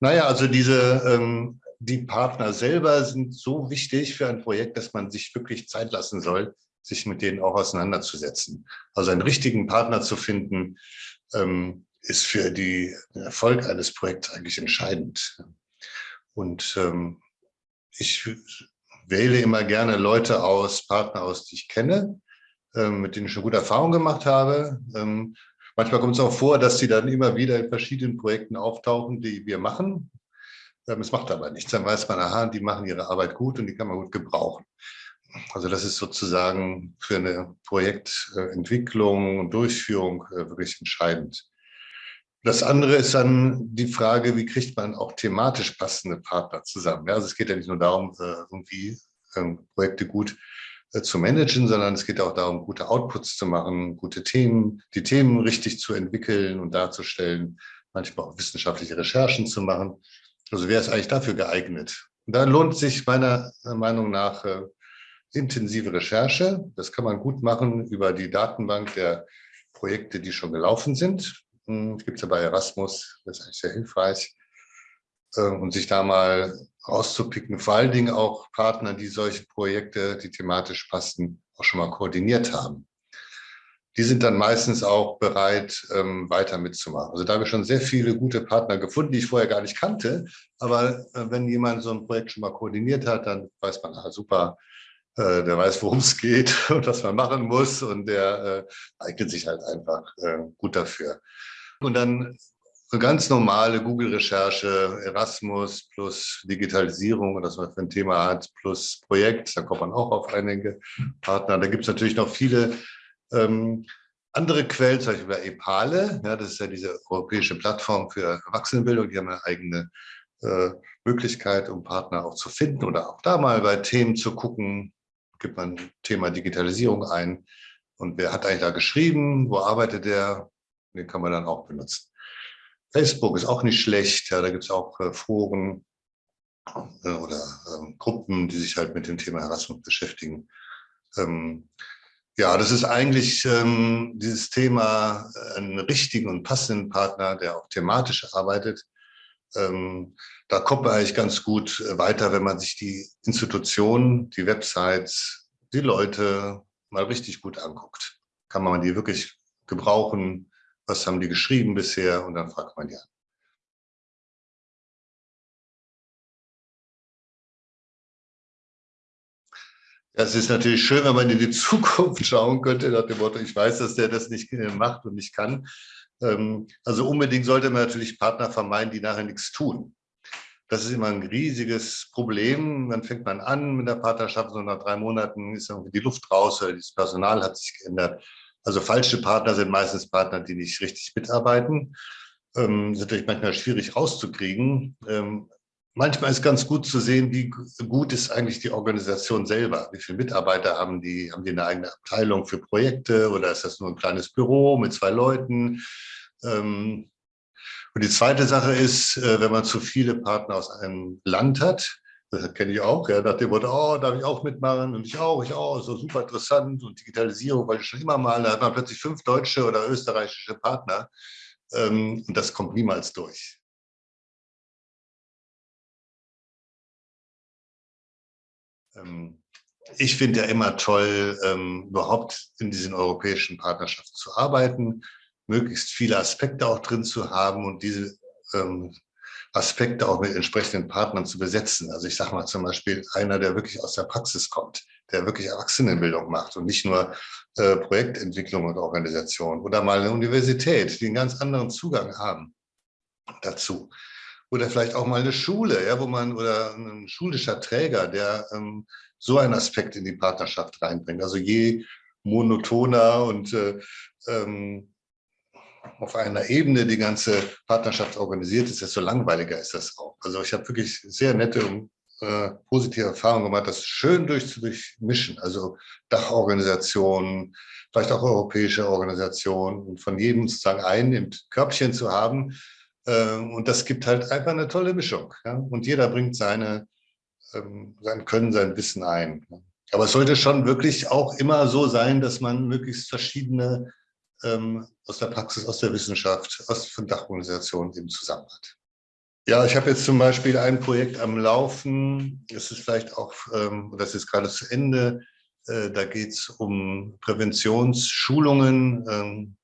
Naja, also diese, ähm, die Partner selber sind so wichtig für ein Projekt, dass man sich wirklich Zeit lassen soll, sich mit denen auch auseinanderzusetzen. Also einen richtigen Partner zu finden, ähm, ist für die, den Erfolg eines Projekts eigentlich entscheidend. Und ähm, ich wähle immer gerne Leute aus, Partner aus, die ich kenne, ähm, mit denen ich schon gute Erfahrungen gemacht habe. Ähm, manchmal kommt es auch vor, dass sie dann immer wieder in verschiedenen Projekten auftauchen, die wir machen. Ähm, es macht aber nichts. Dann weiß man, aha, die machen ihre Arbeit gut und die kann man gut gebrauchen. Also das ist sozusagen für eine Projektentwicklung und Durchführung äh, wirklich entscheidend. Das andere ist dann die Frage, wie kriegt man auch thematisch passende Partner zusammen. Also es geht ja nicht nur darum, äh, irgendwie ähm, Projekte gut zu managen, sondern es geht auch darum, gute Outputs zu machen, gute Themen, die Themen richtig zu entwickeln und darzustellen, manchmal auch wissenschaftliche Recherchen zu machen. Also wer ist eigentlich dafür geeignet? Und da lohnt sich meiner Meinung nach äh, intensive Recherche. Das kann man gut machen über die Datenbank der Projekte, die schon gelaufen sind. Hm, gibt ja bei Erasmus, das ist eigentlich sehr hilfreich. Ähm, und sich da mal rauszupicken, vor allen Dingen auch Partner, die solche Projekte, die thematisch passen, auch schon mal koordiniert haben. Die sind dann meistens auch bereit, ähm, weiter mitzumachen. Also da habe ich schon sehr viele gute Partner gefunden, die ich vorher gar nicht kannte. Aber äh, wenn jemand so ein Projekt schon mal koordiniert hat, dann weiß man, ah, super, äh, der weiß, worum es geht und was man machen muss und der äh, eignet sich halt einfach äh, gut dafür. Und dann eine ganz normale Google-Recherche, Erasmus plus Digitalisierung und das man für ein Thema hat, plus Projekt, da kommt man auch auf einige Partner. Da gibt es natürlich noch viele ähm, andere Quellen, zum Beispiel bei EPALE, ja, das ist ja diese europäische Plattform für Erwachsenenbildung, die haben eine eigene äh, Möglichkeit, um Partner auch zu finden oder auch da mal bei Themen zu gucken, gibt man Thema Digitalisierung ein. Und wer hat eigentlich da geschrieben, wo arbeitet der, den kann man dann auch benutzen. Facebook ist auch nicht schlecht, ja, da gibt es auch äh, Foren äh, oder ähm, Gruppen, die sich halt mit dem Thema Erasmus beschäftigen. Ähm, ja, das ist eigentlich ähm, dieses Thema, äh, einen richtigen und passenden Partner, der auch thematisch arbeitet. Ähm, da kommt man eigentlich ganz gut äh, weiter, wenn man sich die Institutionen, die Websites, die Leute mal richtig gut anguckt. Kann man die wirklich gebrauchen, was haben die geschrieben bisher und dann fragt man ja. Es ist natürlich schön, wenn man in die Zukunft schauen könnte, nach dem Motto, ich weiß, dass der das nicht macht und nicht kann. Ähm, also unbedingt sollte man natürlich Partner vermeiden, die nachher nichts tun. Das ist immer ein riesiges Problem. Dann fängt man an mit der Partnerschaft, so nach drei Monaten ist irgendwie die Luft raus oder das Personal hat sich geändert. Also falsche Partner sind meistens Partner, die nicht richtig mitarbeiten. Ähm, ist natürlich manchmal schwierig rauszukriegen. Ähm, manchmal ist ganz gut zu sehen, wie gut ist eigentlich die Organisation selber. Wie viele Mitarbeiter haben die? Haben die eine eigene Abteilung für Projekte oder ist das nur ein kleines Büro mit zwei Leuten? Ähm, und die zweite Sache ist, äh, wenn man zu viele Partner aus einem Land hat, das kenne ich auch, ja, nach dem Motto, oh, darf ich auch mitmachen? Und ich auch, ich auch, so super interessant. Und Digitalisierung, weil ich schon immer mal, da hat man plötzlich fünf deutsche oder österreichische Partner. Ähm, und das kommt niemals durch. Ähm, ich finde ja immer toll, ähm, überhaupt in diesen europäischen Partnerschaften zu arbeiten, möglichst viele Aspekte auch drin zu haben und diese ähm, Aspekte auch mit entsprechenden Partnern zu besetzen. Also ich sage mal zum Beispiel einer, der wirklich aus der Praxis kommt, der wirklich Erwachsenenbildung macht und nicht nur äh, Projektentwicklung und Organisation oder mal eine Universität, die einen ganz anderen Zugang haben dazu. Oder vielleicht auch mal eine Schule, ja, wo man oder ein schulischer Träger, der ähm, so einen Aspekt in die Partnerschaft reinbringt. Also je monotoner und äh, ähm, auf einer Ebene die ganze Partnerschaft organisiert ist, desto langweiliger ist das auch. Also ich habe wirklich sehr nette und äh, positive Erfahrungen gemacht, das schön durchzumischen. Also Dachorganisationen, vielleicht auch europäische Organisationen und von jedem sozusagen einen im Körbchen zu haben. Äh, und das gibt halt einfach eine tolle Mischung. Ja? Und jeder bringt seine, ähm, sein Können, sein Wissen ein. Aber es sollte schon wirklich auch immer so sein, dass man möglichst verschiedene ähm, aus der Praxis, aus der Wissenschaft, aus von Dachorganisationen eben zusammen hat. Ja, ich habe jetzt zum Beispiel ein Projekt am Laufen. Es ist vielleicht auch, ähm, das ist gerade zu Ende. Äh, da geht es um Präventionsschulungen ähm,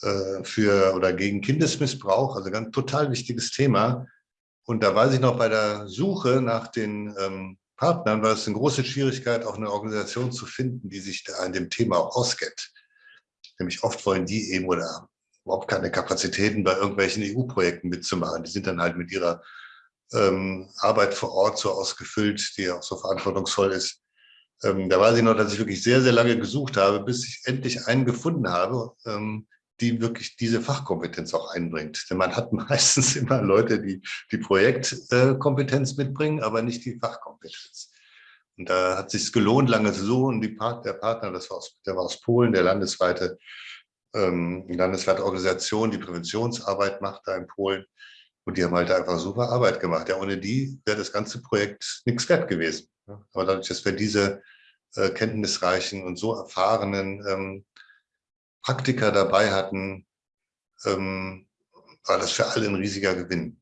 äh, für oder gegen Kindesmissbrauch. Also ganz total wichtiges Thema. Und da weiß ich noch, bei der Suche nach den ähm, Partnern war es eine große Schwierigkeit, auch eine Organisation zu finden, die sich da an dem Thema auch auskennt. Nämlich oft wollen die eben oder überhaupt keine Kapazitäten bei irgendwelchen EU-Projekten mitzumachen. Die sind dann halt mit ihrer ähm, Arbeit vor Ort so ausgefüllt, die auch so verantwortungsvoll ist. Ähm, da weiß ich noch, dass ich wirklich sehr, sehr lange gesucht habe, bis ich endlich einen gefunden habe, ähm, die wirklich diese Fachkompetenz auch einbringt. Denn man hat meistens immer Leute, die die Projektkompetenz mitbringen, aber nicht die Fachkompetenz. Und da hat es sich gelohnt, lange zu suchen. Die Part, der Partner, das war aus, der war aus Polen, der landesweite, ähm, landesweite Organisation, die Präventionsarbeit macht da in Polen. Und die haben halt einfach super Arbeit gemacht. Ja, ohne die wäre das ganze Projekt nichts wert gewesen. Aber dadurch, dass wir diese äh, kenntnisreichen und so erfahrenen ähm, Praktiker dabei hatten, ähm, war das für alle ein riesiger Gewinn.